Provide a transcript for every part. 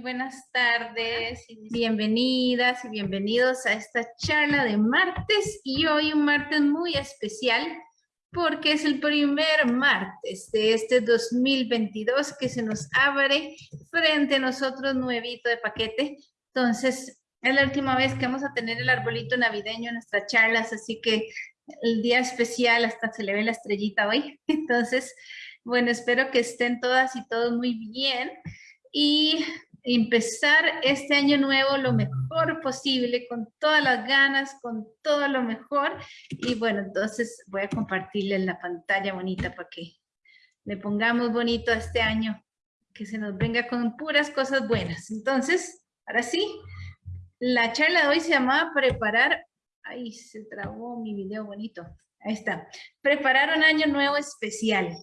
Buenas tardes, bienvenidas y bienvenidos a esta charla de martes y hoy un martes muy especial porque es el primer martes de este 2022 que se nos abre frente a nosotros nuevito de paquete. Entonces, es la última vez que vamos a tener el arbolito navideño en nuestras charlas, así que el día especial hasta se le ve la estrellita hoy. Entonces, bueno, espero que estén todas y todos muy bien y empezar este año nuevo lo mejor posible, con todas las ganas, con todo lo mejor. Y bueno, entonces voy a compartirles la pantalla bonita para que le pongamos bonito a este año, que se nos venga con puras cosas buenas. Entonces, ahora sí, la charla de hoy se llamaba preparar, ahí se trabó mi video bonito, ahí está, preparar un año nuevo especial.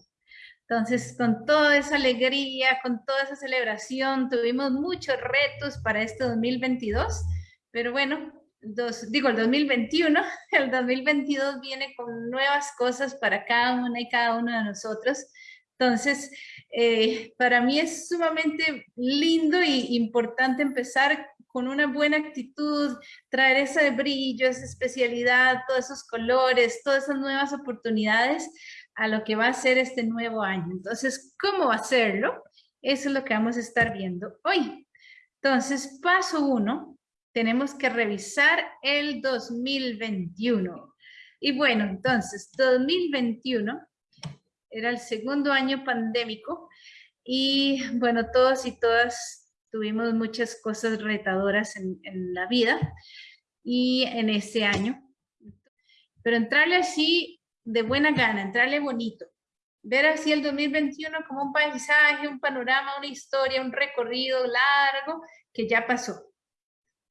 Entonces, con toda esa alegría, con toda esa celebración, tuvimos muchos retos para este 2022, pero bueno, dos, digo el 2021, el 2022 viene con nuevas cosas para cada una y cada uno de nosotros. Entonces, eh, para mí es sumamente lindo y importante empezar con una buena actitud, traer ese brillo, esa especialidad, todos esos colores, todas esas nuevas oportunidades a lo que va a ser este nuevo año. Entonces, ¿cómo hacerlo? Eso es lo que vamos a estar viendo hoy. Entonces, paso uno, tenemos que revisar el 2021. Y bueno, entonces, 2021 era el segundo año pandémico y bueno, todos y todas tuvimos muchas cosas retadoras en, en la vida y en ese año. Pero entrarle así de buena gana, entrarle bonito. Ver así el 2021 como un paisaje, un panorama, una historia, un recorrido largo que ya pasó.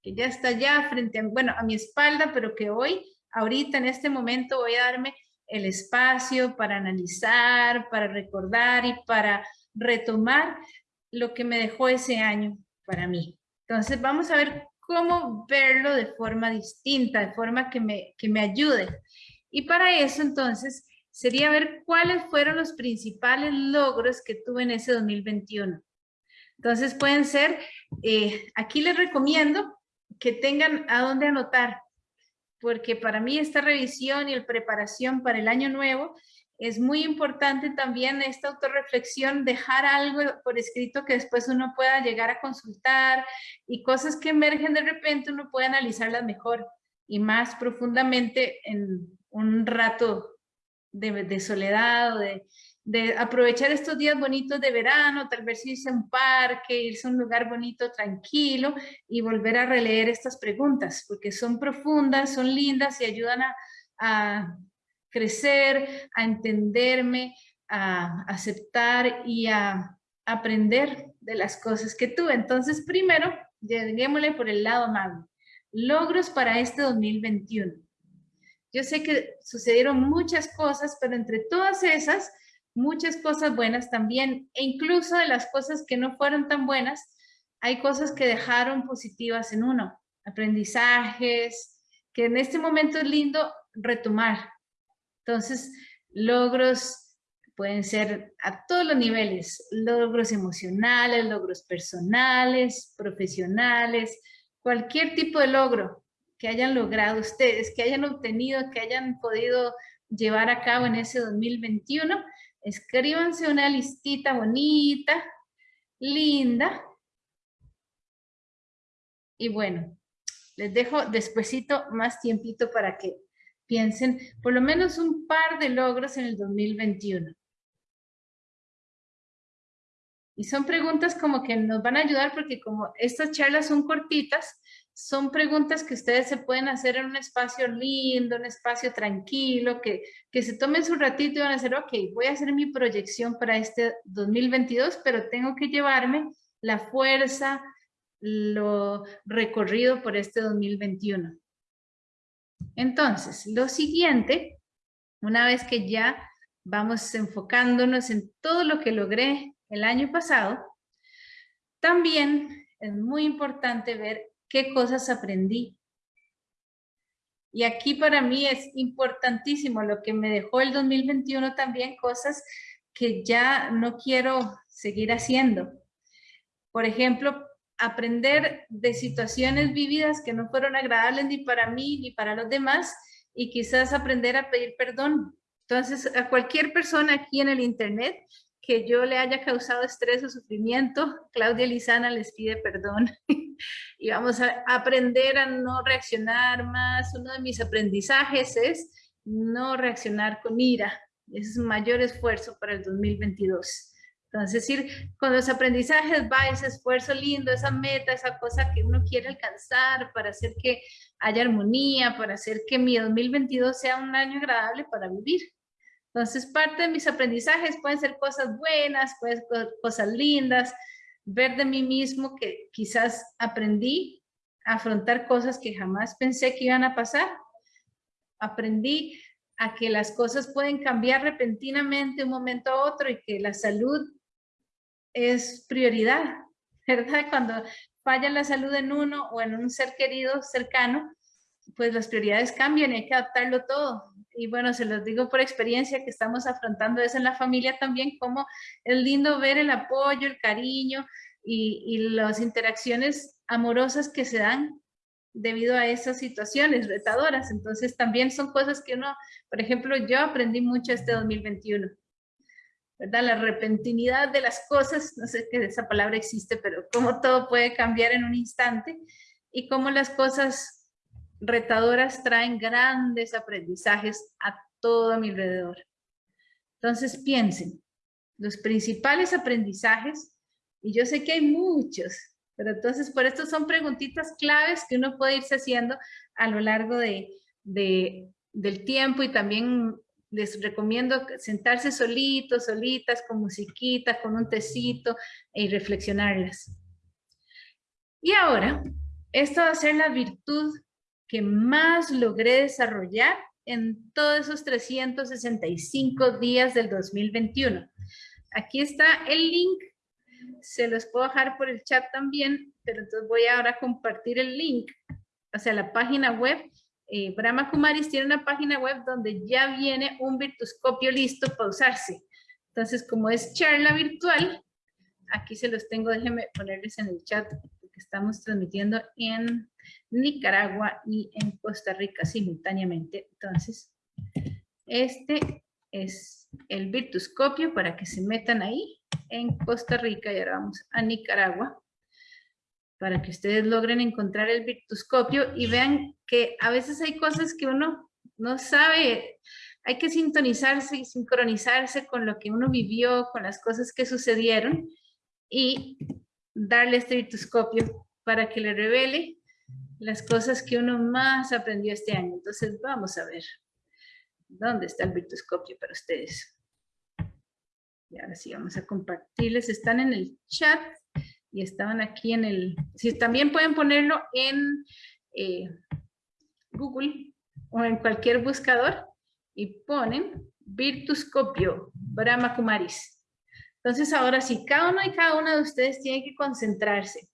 Que ya está ya frente a, bueno, a mi espalda, pero que hoy, ahorita en este momento voy a darme el espacio para analizar, para recordar y para retomar lo que me dejó ese año para mí. Entonces vamos a ver cómo verlo de forma distinta, de forma que me, que me ayude. Y para eso entonces sería ver cuáles fueron los principales logros que tuve en ese 2021. Entonces pueden ser, eh, aquí les recomiendo que tengan a dónde anotar, porque para mí esta revisión y el preparación para el año nuevo es muy importante también esta autorreflexión, dejar algo por escrito que después uno pueda llegar a consultar y cosas que emergen de repente uno puede analizarlas mejor y más profundamente en, un rato de, soledad de, aprovechar estos días bonitos de verano, tal vez irse a un parque, irse a un lugar bonito, tranquilo y volver a releer estas preguntas, porque son profundas, son lindas y ayudan a, a crecer, a entenderme, a aceptar y a aprender de las cosas que tuve. Entonces, primero, lleguémosle por el lado amable. Logros para este 2021. Yo sé que sucedieron muchas cosas, pero entre todas esas, muchas cosas buenas también, e incluso de las cosas que no fueron tan buenas, hay cosas que dejaron positivas en uno, aprendizajes, que en este momento es lindo retomar. Entonces, logros pueden ser a todos los niveles, logros emocionales, logros personales, profesionales, cualquier tipo de logro que hayan logrado ustedes, que hayan obtenido, que hayan podido llevar a cabo en ese 2021. Escríbanse una listita bonita, linda. Y bueno, les dejo despuesito más tiempito para que piensen por lo menos un par de logros en el 2021. Y son preguntas como que nos van a ayudar porque como estas charlas son cortitas, son preguntas que ustedes se pueden hacer en un espacio lindo, un espacio tranquilo, que, que se tomen su ratito y van a decir, ok, voy a hacer mi proyección para este 2022, pero tengo que llevarme la fuerza, lo recorrido por este 2021. Entonces, lo siguiente, una vez que ya vamos enfocándonos en todo lo que logré el año pasado, también es muy importante ver qué cosas aprendí. Y aquí para mí es importantísimo lo que me dejó el 2021 también, cosas que ya no quiero seguir haciendo. Por ejemplo, aprender de situaciones vividas que no fueron agradables ni para mí ni para los demás y quizás aprender a pedir perdón. Entonces, a cualquier persona aquí en el internet que yo le haya causado estrés o sufrimiento, Claudia Lizana les pide perdón y vamos a aprender a no reaccionar más. Uno de mis aprendizajes es no reaccionar con ira. Ese es un mayor esfuerzo para el 2022. Entonces, decir, con los aprendizajes va ese esfuerzo lindo, esa meta, esa cosa que uno quiere alcanzar para hacer que haya armonía, para hacer que mi 2022 sea un año agradable para vivir. Entonces, parte de mis aprendizajes pueden ser cosas buenas, pueden ser cosas lindas, ver de mí mismo que quizás aprendí a afrontar cosas que jamás pensé que iban a pasar. Aprendí a que las cosas pueden cambiar repentinamente de un momento a otro y que la salud es prioridad, ¿verdad? Cuando falla la salud en uno o en un ser querido cercano, pues las prioridades cambian y hay que adaptarlo todo. Y bueno, se los digo por experiencia que estamos afrontando eso en la familia también, como es lindo ver el apoyo, el cariño y, y las interacciones amorosas que se dan debido a esas situaciones retadoras. Entonces también son cosas que uno, por ejemplo, yo aprendí mucho este 2021 ¿verdad? La repentinidad de las cosas, no sé qué esa palabra existe, pero cómo todo puede cambiar en un instante y cómo las cosas retadoras traen grandes aprendizajes a todo mi alrededor. Entonces piensen, los principales aprendizajes, y yo sé que hay muchos, pero entonces por esto son preguntitas claves que uno puede irse haciendo a lo largo de, del tiempo y también les recomiendo sentarse solitos, solitas, con musiquita, con un tecito y reflexionarlas. Y ahora, esto va a ser la virtud que más logré desarrollar en todos esos 365 días del 2021. Aquí está el link, se los puedo dejar por el chat también, pero entonces voy ahora a compartir el link, o sea, la página web eh, Brahma Kumaris tiene una página web donde ya viene un virtuscopio listo para usarse. Entonces, como es charla virtual, aquí se los tengo, déjenme ponerles en el chat, porque estamos transmitiendo en Nicaragua y en Costa Rica simultáneamente. Entonces, este es el virtuscopio para que se metan ahí en Costa Rica y ahora vamos a Nicaragua para que ustedes logren encontrar el virtuscopio y vean que a veces hay cosas que uno no sabe, hay que sintonizarse y sincronizarse con lo que uno vivió, con las cosas que sucedieron y darle este virtuscopio para que le revele las cosas que uno más aprendió este año. Entonces vamos a ver, ¿dónde está el virtuscopio para ustedes? Y ahora sí vamos a compartirles, están en el chat y estaban aquí en el, si también pueden ponerlo en eh, Google o en cualquier buscador y ponen Virtuscopio Brahma Kumaris. Entonces ahora sí, cada uno y cada una de ustedes tiene que concentrarse.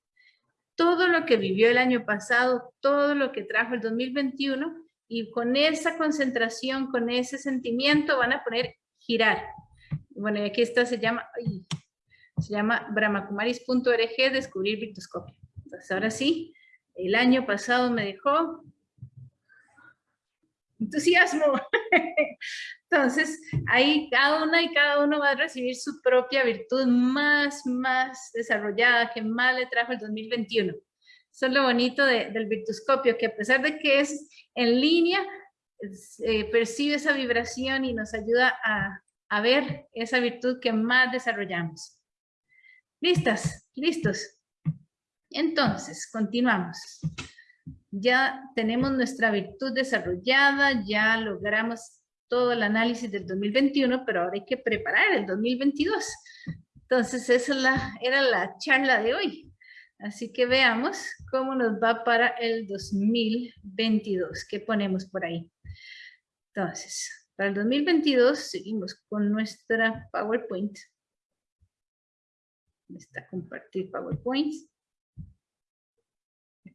Todo lo que vivió el año pasado, todo lo que trajo el 2021 y con esa concentración, con ese sentimiento van a poner girar. Bueno, y aquí está, se llama, se llama descubrir virtuscopio. Entonces, ahora sí, el año pasado me dejó entusiasmo. Entonces, ahí cada una y cada uno va a recibir su propia virtud más, más desarrollada, que más le trajo el 2021. Eso es lo bonito del virtuscopio, que a pesar de que es en línea, eh, percibe esa vibración y nos ayuda a, a ver esa virtud que más desarrollamos. ¿Listas? ¿Listos? Entonces, continuamos. Ya tenemos nuestra virtud desarrollada, ya logramos todo el análisis del 2021, pero ahora hay que preparar el 2022. Entonces, esa era la charla de hoy. Así que veamos cómo nos va para el 2022. ¿Qué ponemos por ahí? Entonces, para el 2022 seguimos con nuestra PowerPoint está compartir PowerPoint.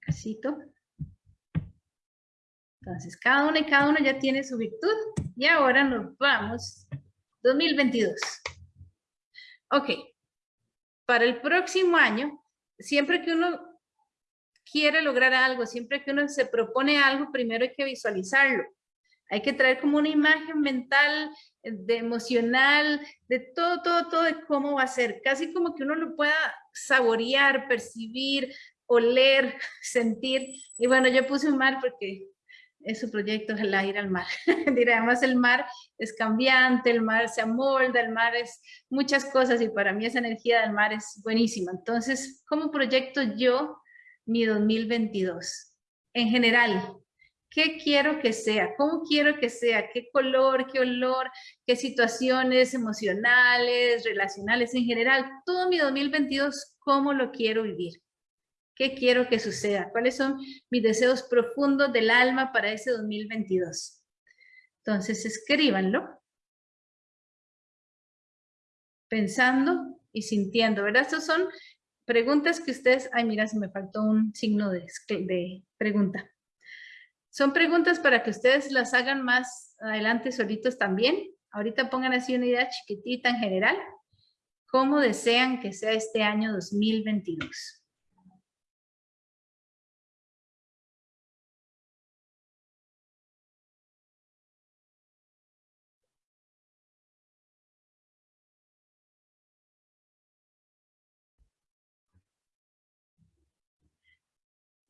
Casito. Entonces, cada uno y cada uno ya tiene su virtud. Y ahora nos vamos 2022. Ok. Para el próximo año, siempre que uno quiere lograr algo, siempre que uno se propone algo, primero hay que visualizarlo. Hay que traer como una imagen mental, eh, de emocional, de todo, todo, todo de cómo va a ser. Casi como que uno lo pueda saborear, percibir, oler, sentir. Y bueno, yo puse un mar porque es su proyecto, es el ir al mar. Además el mar es cambiante, el mar se amolda, el mar es muchas cosas y para mí esa energía del mar es buenísima. Entonces, ¿cómo proyecto yo mi 2022? En general, ¿qué quiero que sea? ¿Cómo quiero que sea? ¿Qué color, qué olor, qué situaciones emocionales, relacionales en general? Todo mi 2022, ¿cómo lo quiero vivir? ¿Qué quiero que suceda? ¿Cuáles son mis deseos profundos del alma para ese 2022? Entonces, escríbanlo. Pensando y sintiendo, ¿verdad? Estas son preguntas que ustedes... Ay, mira, se me faltó un signo de, de pregunta. Son preguntas para que ustedes las hagan más adelante solitos también. Ahorita pongan así una idea chiquitita en general. ¿Cómo desean que sea este año 2022?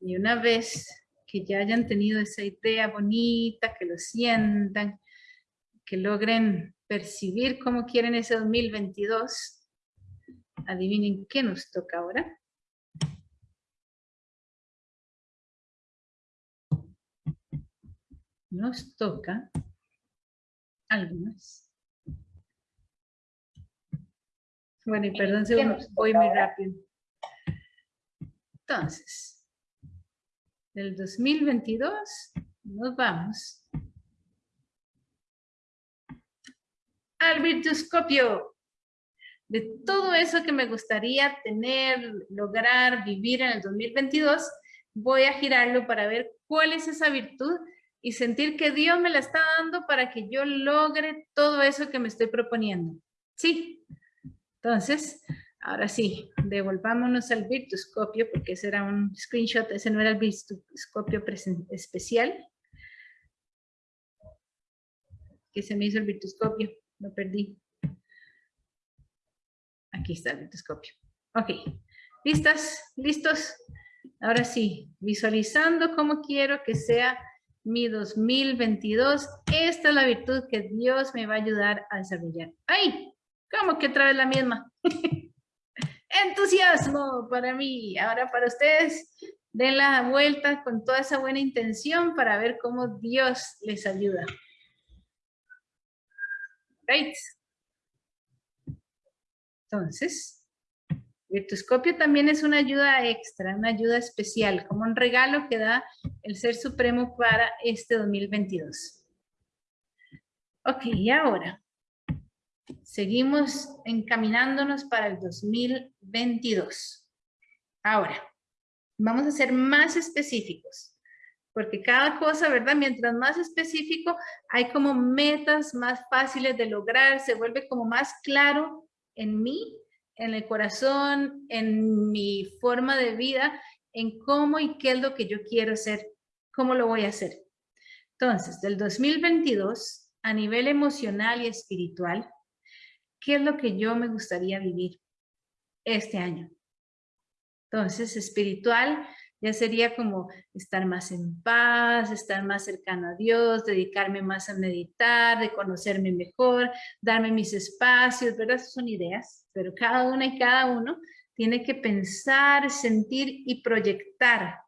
Y una vez que ya hayan tenido esa idea bonita, que lo sientan, que logren percibir cómo quieren ese 2022, adivinen qué nos toca ahora. Nos toca algo más. Bueno, y perdón si voy muy rápido. Entonces, del 2022 nos vamos al virtuscopio. De todo eso que me gustaría tener, lograr, vivir en el 2022, voy a girarlo para ver cuál es esa virtud y sentir que Dios me la está dando para que yo logre todo eso que me estoy proponiendo. ¿Sí? Entonces, Ahora sí, devolvámonos al virtuscopio, porque ese era un screenshot, ese no era el virtuscopio especial. Que se me hizo el virtuscopio, lo perdí. Aquí está el virtuscopio. Ok, ¿listas? ¿Listos? Ahora sí, visualizando cómo quiero que sea mi 2022. Esta es la virtud que Dios me va a ayudar a desarrollar. ¡Ay! ¿Cómo que otra vez la misma? entusiasmo para mí. Ahora para ustedes, den la vuelta con toda esa buena intención para ver cómo Dios les ayuda. Right. Entonces, Virtuscopio también es una ayuda extra, una ayuda especial, como un regalo que da el Ser Supremo para este 2022. Ok, y ahora, Seguimos encaminándonos para el 2022. Ahora, vamos a ser más específicos, porque cada cosa, ¿verdad? Mientras más específico, hay como metas más fáciles de lograr, se vuelve como más claro en mí, en el corazón, en mi forma de vida, en cómo y qué es lo que yo quiero hacer, cómo lo voy a hacer. Entonces, del 2022, a nivel emocional y espiritual, ¿Qué es lo que yo me gustaría vivir este año? Entonces, espiritual ya sería como estar más en paz, estar más cercano a Dios, dedicarme más a meditar, de conocerme mejor, darme mis espacios, ¿verdad? Esas son ideas, pero cada una y cada uno tiene que pensar, sentir y proyectar,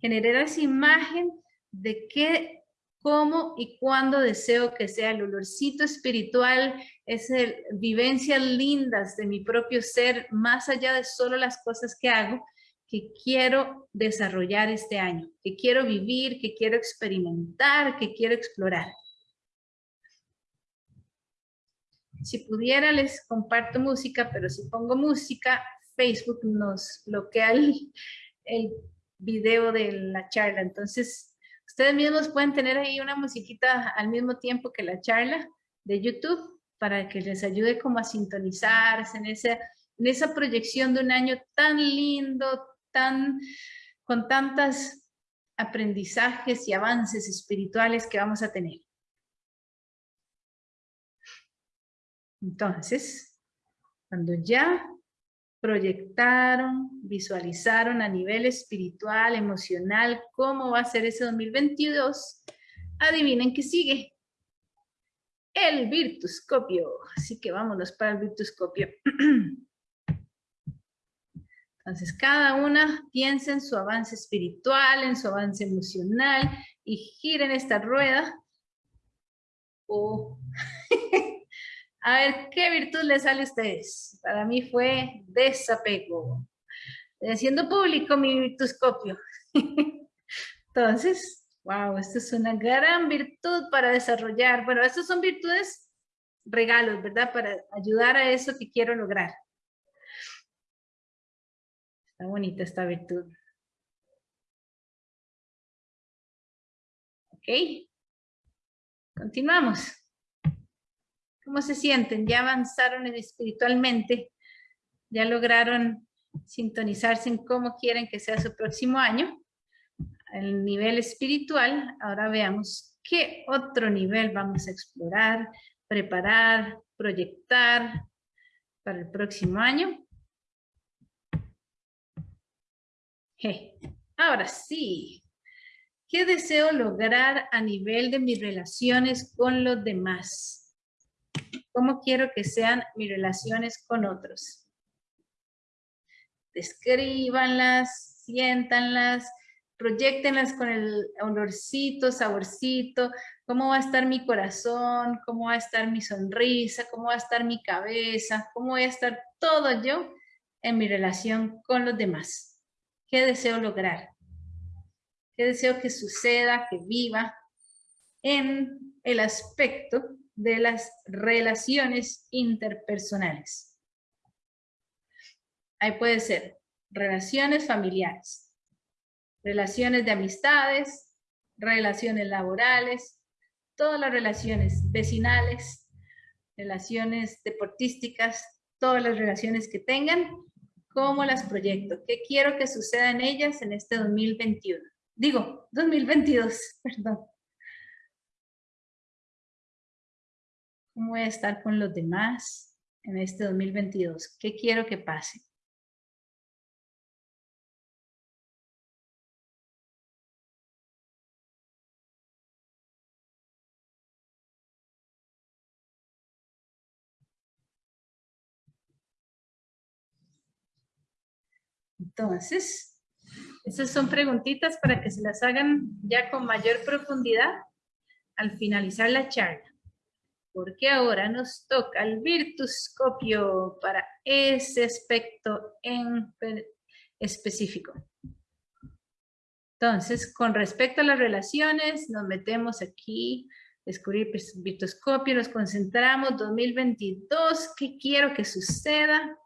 generar esa imagen de qué cómo y cuándo deseo que sea el olorcito espiritual, esas vivencias lindas de mi propio ser, más allá de solo las cosas que hago, que quiero desarrollar este año, que quiero vivir, que quiero experimentar, que quiero explorar. Si pudiera les comparto música, pero si pongo música, Facebook nos bloquea el, el video de la charla. Entonces, Ustedes mismos pueden tener ahí una musiquita al mismo tiempo que la charla de YouTube para que les ayude como a sintonizarse en ese en esa proyección de un año tan lindo, tan, con tantos aprendizajes y avances espirituales que vamos a tener. Entonces, cuando ya proyectaron, visualizaron a nivel espiritual, emocional, cómo va a ser ese 2022, adivinen qué sigue. El virtuscopio. Así que vámonos para el virtuscopio. Entonces, cada una piensa en su avance espiritual, en su avance emocional y giren esta rueda. Oh. a ver, ¿qué virtud les sale a ustedes? Para mí fue desapego. Haciendo público mi virtuscopio. Entonces, wow, esto es una gran virtud para desarrollar. Bueno, estas son virtudes regalos, ¿verdad? Para ayudar a eso que quiero lograr. Está bonita esta virtud. Ok. Continuamos. ¿Cómo se sienten? ¿Ya avanzaron espiritualmente? ¿Ya lograron sintonizarse en cómo quieren que sea su próximo año? El nivel espiritual, ahora veamos qué otro nivel vamos a explorar, preparar, proyectar para el próximo año. Ahora sí, ¿qué deseo lograr a nivel de mis relaciones con los demás? ¿Cómo quiero que sean mis relaciones con otros? Descríbanlas, siéntanlas, proyectenlas con el olorcito, saborcito, cómo va a estar mi corazón, cómo va a estar mi sonrisa, cómo va a estar mi cabeza, cómo voy a estar todo yo en mi relación con los demás. ¿Qué deseo lograr? ¿Qué deseo que suceda, que viva en el aspecto de las relaciones interpersonales? Ahí puede ser relaciones familiares, relaciones de amistades, relaciones laborales, todas las relaciones vecinales, relaciones deportísticas, todas las relaciones que tengan, ¿Cómo las proyecto? ¿Qué quiero que suceda en ellas en este 2021? Digo, 2022, perdón. ¿Cómo voy a estar con los demás en este 2022? ¿Qué quiero que pase? Entonces, esas son preguntitas para que se las hagan ya con mayor profundidad al finalizar la charla. Porque ahora nos toca el virtuscopio para ese aspecto en específico. Entonces, con respecto a las relaciones, nos metemos aquí, descubrir virtuscopio, nos concentramos, 2022, ¿qué quiero que suceda?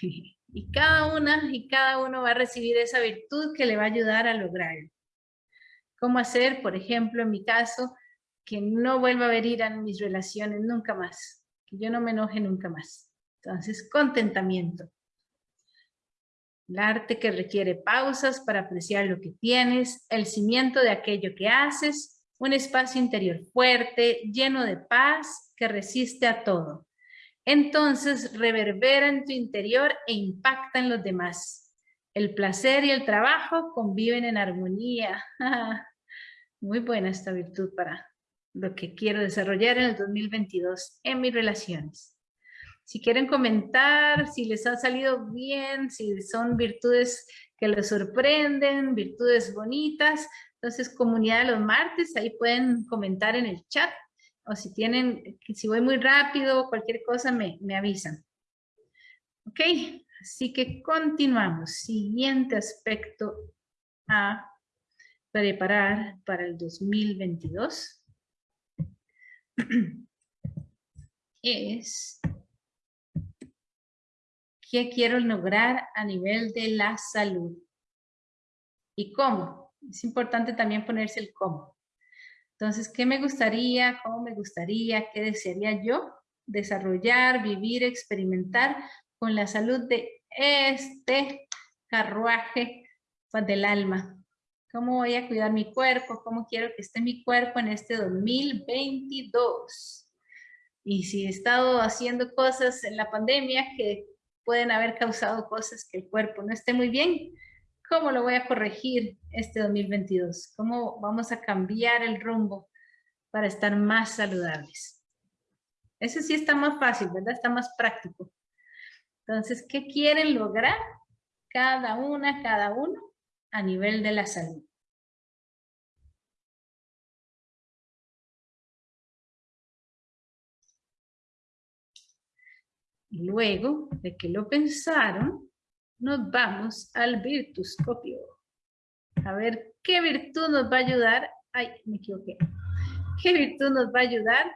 Y cada una y cada uno va a recibir esa virtud que le va a ayudar a lograrlo. ¿Cómo hacer, por ejemplo, en mi caso, que no vuelva a venir a mis relaciones nunca más? Que yo no me enoje nunca más. Entonces, contentamiento. El arte que requiere pausas para apreciar lo que tienes, el cimiento de aquello que haces, un espacio interior fuerte, lleno de paz, que resiste a todo entonces reverbera en tu interior e impacta en los demás. El placer y el trabajo conviven en armonía. Muy buena esta virtud para lo que quiero desarrollar en el 2022 en mis relaciones. Si quieren comentar, si les ha salido bien, si son virtudes que les sorprenden, virtudes bonitas, entonces comunidad de los martes, ahí pueden comentar en el chat o si tienen, si voy muy rápido, cualquier cosa me, me avisan. Ok, así que continuamos. Siguiente aspecto a preparar para el 2022 es qué quiero lograr a nivel de la salud y cómo. Es importante también ponerse el cómo. Entonces, ¿qué me gustaría? ¿Cómo me gustaría? ¿Qué desearía yo desarrollar, vivir, experimentar con la salud de este carruaje del alma. ¿Cómo voy a cuidar mi cuerpo? ¿Cómo quiero que esté mi cuerpo en este 2022? Y si he estado haciendo cosas en la pandemia que pueden haber causado cosas que el cuerpo no esté muy bien, ¿cómo lo voy a corregir este 2022? ¿Cómo vamos a cambiar el rumbo para estar más saludables? Eso sí está más fácil, ¿verdad? Está más práctico. Entonces, ¿qué quieren lograr cada una, cada uno a nivel de la salud? Luego de que lo pensaron, nos vamos al virtuscopio. A ver, ¿qué virtud nos va a ayudar? Ay, me equivoqué. ¿Qué virtud nos va a ayudar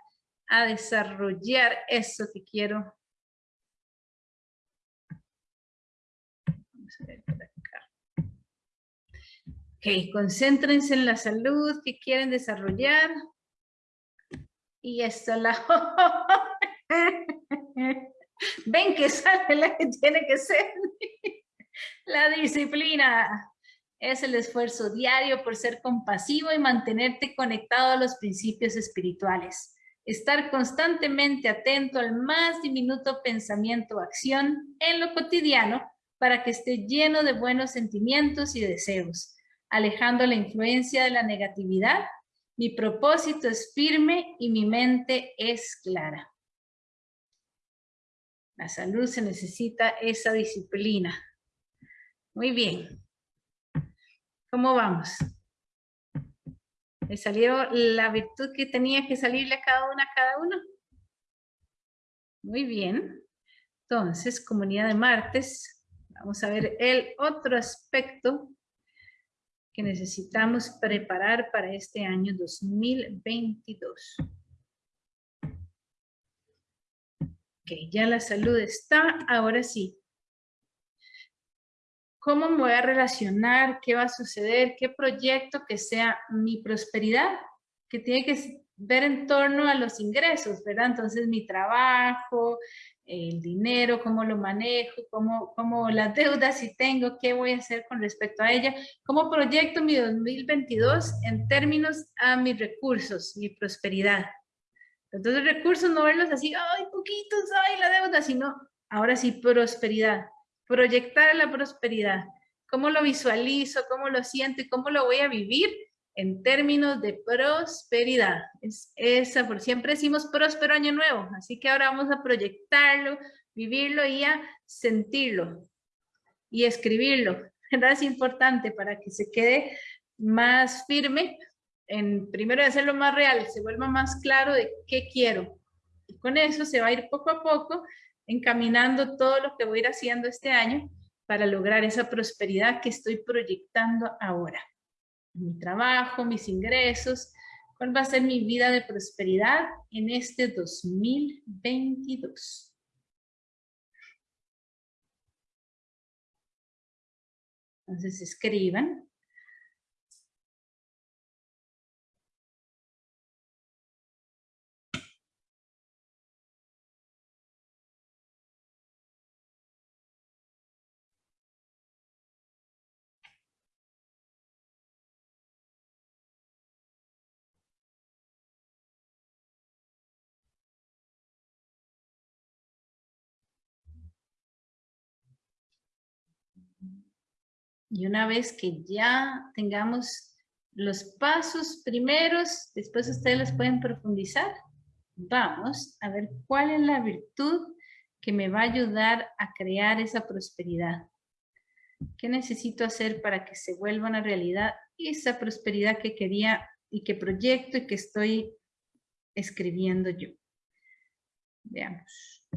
a desarrollar eso que quiero? Vamos a ver por acá. Ok, concéntrense en la salud que quieren desarrollar. Y esta la... Ven que sale la que tiene que ser. La disciplina es el esfuerzo diario por ser compasivo y mantenerte conectado a los principios espirituales. Estar constantemente atento al más diminuto pensamiento o acción en lo cotidiano para que esté lleno de buenos sentimientos y deseos, alejando la influencia de la negatividad. Mi propósito es firme y mi mente es clara. La salud se necesita esa disciplina. Muy bien. ¿Cómo vamos? ¿Le salió la virtud que tenía que salirle a cada una a cada uno? Muy bien. Entonces, comunidad de martes, vamos a ver el otro aspecto que necesitamos preparar para este año 2022. ya la salud está, ahora sí. ¿Cómo me voy a relacionar? ¿Qué va a suceder? ¿Qué proyecto que sea mi prosperidad? Que tiene que ver en torno a los ingresos, ¿verdad? Entonces mi trabajo, el dinero, cómo lo manejo, cómo, cómo las deudas si tengo, qué voy a hacer con respecto a ella, cómo proyecto mi 2022 en términos a mis recursos, mi prosperidad. Entonces recursos no verlos así, ay, poquitos, ay, la deuda, sino ahora sí prosperidad, proyectar la prosperidad. ¿Cómo lo visualizo? ¿Cómo lo siento? ¿Y cómo lo voy a vivir? En términos de prosperidad. Es esa, por siempre decimos próspero año nuevo, así que ahora vamos a proyectarlo, vivirlo y a sentirlo y escribirlo. Es importante para que se quede más firme en primero de hacerlo más real, se vuelva más claro de qué quiero. Y con eso se va a ir poco a poco encaminando todo lo que voy a ir haciendo este año para lograr esa prosperidad que estoy proyectando ahora. Mi trabajo, mis ingresos, cuál va a ser mi vida de prosperidad en este 2022. Entonces escriban Y una vez que ya tengamos los pasos primeros, después ustedes los pueden profundizar, vamos a ver cuál es la virtud que me va a ayudar a crear esa prosperidad. ¿Qué necesito hacer para que se vuelva una realidad esa prosperidad que quería y que proyecto y que estoy escribiendo yo? Veamos.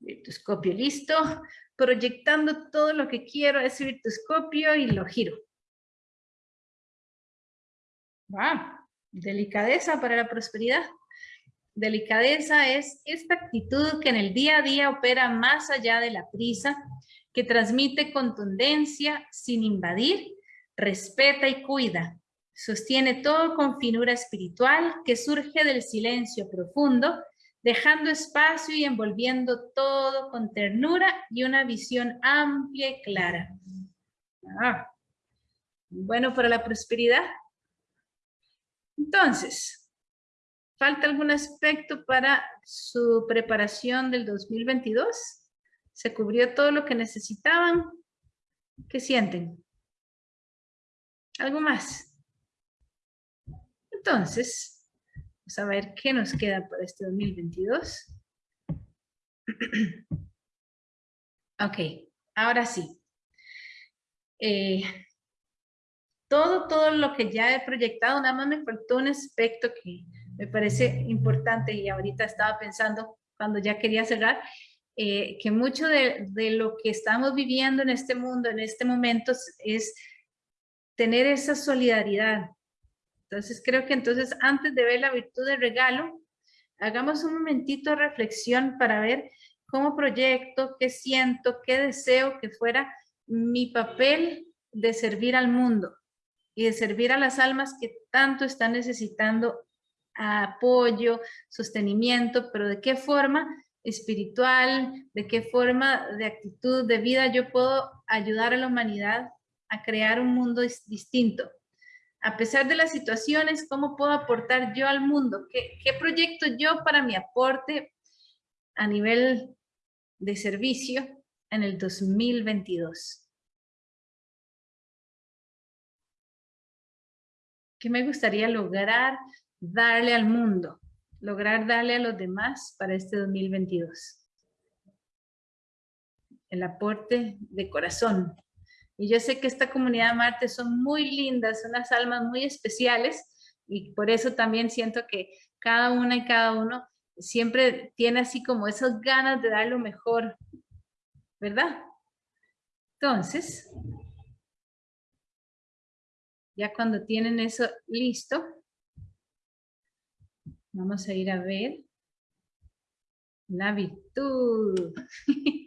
Virtuscopio listo proyectando todo lo que quiero a ese virtuscopio y lo giro. ¡Wow! Delicadeza para la prosperidad. Delicadeza es esta actitud que en el día a día opera más allá de la prisa, que transmite contundencia sin invadir, respeta y cuida. Sostiene todo con finura espiritual que surge del silencio profundo dejando espacio y envolviendo todo con ternura y una visión amplia y clara. Ah, bueno para la prosperidad. Entonces, ¿falta algún aspecto para su preparación del 2022? ¿Se cubrió todo lo que necesitaban? ¿Qué sienten? ¿Algo más? Entonces, vamos a ver qué nos queda para este 2022. ok, ahora sí. Eh, todo, todo lo que ya he proyectado, nada más me faltó un aspecto que me parece importante y ahorita estaba pensando cuando ya quería cerrar, eh, que mucho de, de, lo que estamos viviendo en este mundo, en este momento, es tener esa solidaridad. Entonces creo que entonces antes de ver la virtud del regalo, hagamos un momentito de reflexión para ver cómo proyecto, qué siento, qué deseo que fuera mi papel de servir al mundo y de servir a las almas que tanto están necesitando apoyo, sostenimiento, pero de qué forma espiritual, de qué forma de actitud, de vida yo puedo ayudar a la humanidad a crear un mundo distinto. A pesar de las situaciones, ¿cómo puedo aportar yo al mundo? ¿Qué, proyecto yo para mi aporte a nivel de servicio en el 2022? ¿Qué me gustaría lograr darle al mundo? Lograr darle a los demás para este 2022. El aporte de corazón. Y yo sé que esta comunidad de Marte son muy lindas, son unas almas muy especiales y por eso también siento que cada una y cada uno siempre tiene así como esas ganas de dar lo mejor, ¿verdad? Entonces, ya cuando tienen eso listo, vamos a ir a ver la virtud.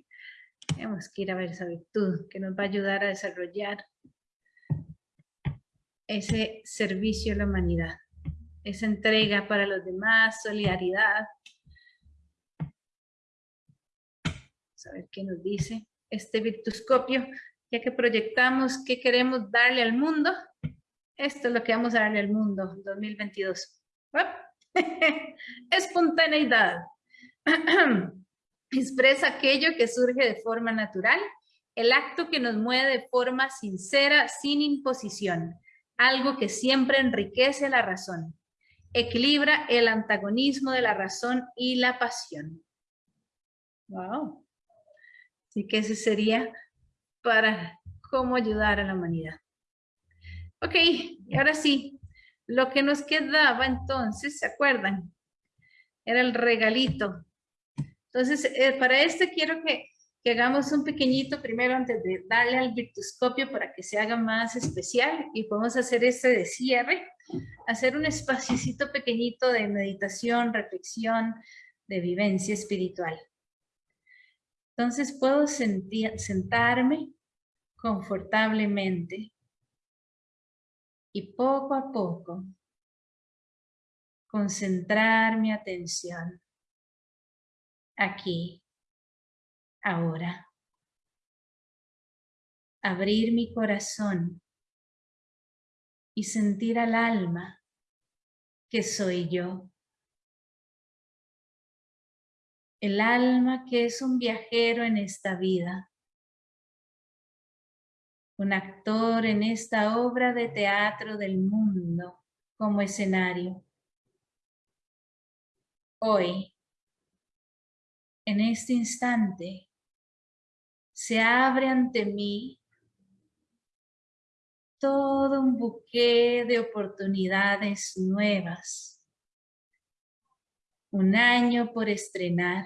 Tenemos que ir a ver esa virtud que nos va a ayudar a desarrollar ese servicio a la humanidad, esa entrega para los demás, solidaridad. Vamos a ver qué nos dice este virtuscopio, ya que proyectamos qué queremos darle al mundo. Esto es lo que vamos a darle al mundo 2022. Espontaneidad. Expresa aquello que surge de forma natural, el acto que nos mueve de forma sincera, sin imposición, algo que siempre enriquece la razón. Equilibra el antagonismo de la razón y la pasión. Wow. Así que ese sería para cómo ayudar a la humanidad. Ok, ahora sí, lo que nos quedaba entonces, ¿se acuerdan? Era el regalito. Entonces, eh, para este quiero que, hagamos un pequeñito primero antes de darle al virtuscopio para que se haga más especial y podemos hacer este de cierre, hacer un espacito pequeñito de meditación, reflexión, de vivencia espiritual. Entonces puedo sentarme confortablemente y poco a poco concentrar mi atención aquí, ahora. Abrir mi corazón y sentir al alma que soy yo. El alma que es un viajero en esta vida un actor en esta obra de teatro del mundo como escenario. Hoy, en este instante, se abre ante mí todo un buque de oportunidades nuevas. Un año por estrenar.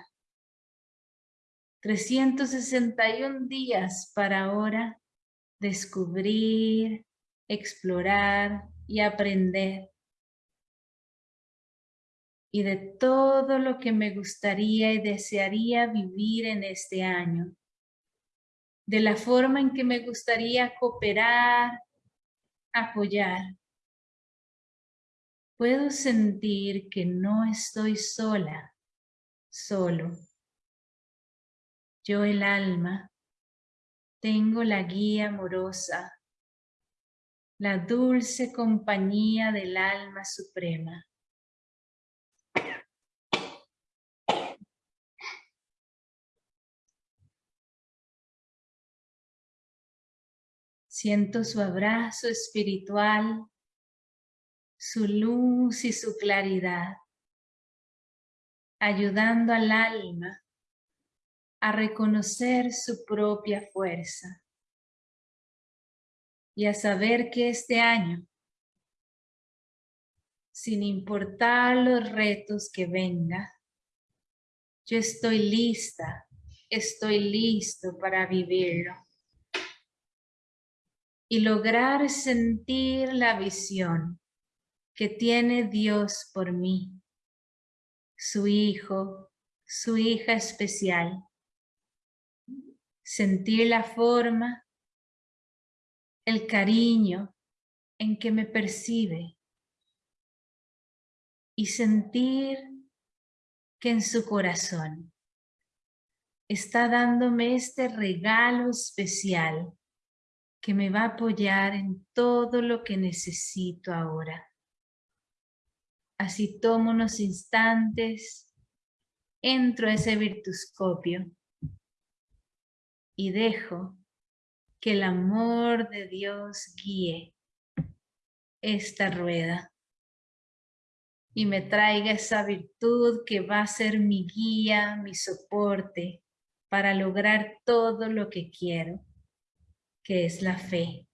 361 días para ahora descubrir, explorar y aprender. Y de todo lo que me gustaría y desearía vivir en este año. De la forma en que me gustaría cooperar, apoyar. Puedo sentir que no estoy sola solo. Yo el alma, tengo la guía amorosa, la dulce compañía del alma suprema. Siento su abrazo espiritual, su luz y su claridad, ayudando al alma a reconocer su propia fuerza y a saber que este año, sin importar los retos que venga, yo estoy lista, estoy listo para vivirlo y lograr sentir la visión que tiene Dios por mí, su hijo, su hija especial. Sentir la forma, el cariño en que me percibe y sentir que en su corazón está dándome este regalo especial que me va a apoyar en todo lo que necesito ahora. Así tomo unos instantes, entro a ese virtuscopio y dejo que el amor de Dios guíe esta rueda y me traiga esa virtud que va a ser mi guía, mi soporte para lograr todo lo que quiero que es la fe.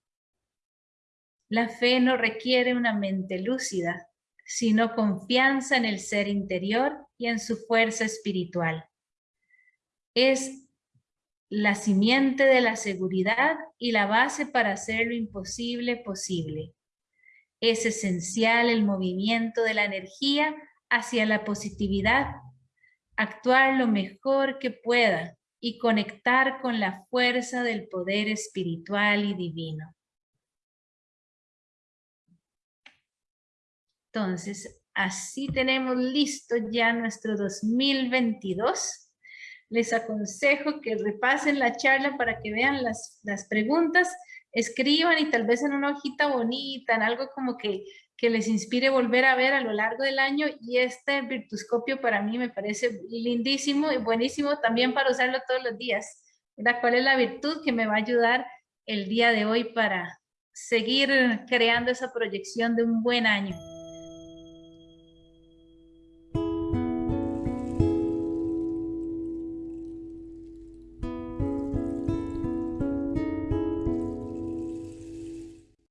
La fe no requiere una mente lúcida, sino confianza en el ser interior y en su fuerza espiritual. Es la simiente de la seguridad y la base para hacer lo imposible posible. Es esencial el movimiento de la energía hacia la positividad, actuar lo mejor que pueda y conectar con la fuerza del poder espiritual y divino. Entonces, así tenemos listo ya nuestro 2022. Les aconsejo que repasen la charla para que vean las, las preguntas, escriban y tal vez en una hojita bonita, en algo como que que les inspire volver a ver a lo largo del año y este virtuscopio para mí me parece lindísimo y buenísimo también para usarlo todos los días. ¿Cuál es la virtud que me va a ayudar el día de hoy para seguir creando esa proyección de un buen año?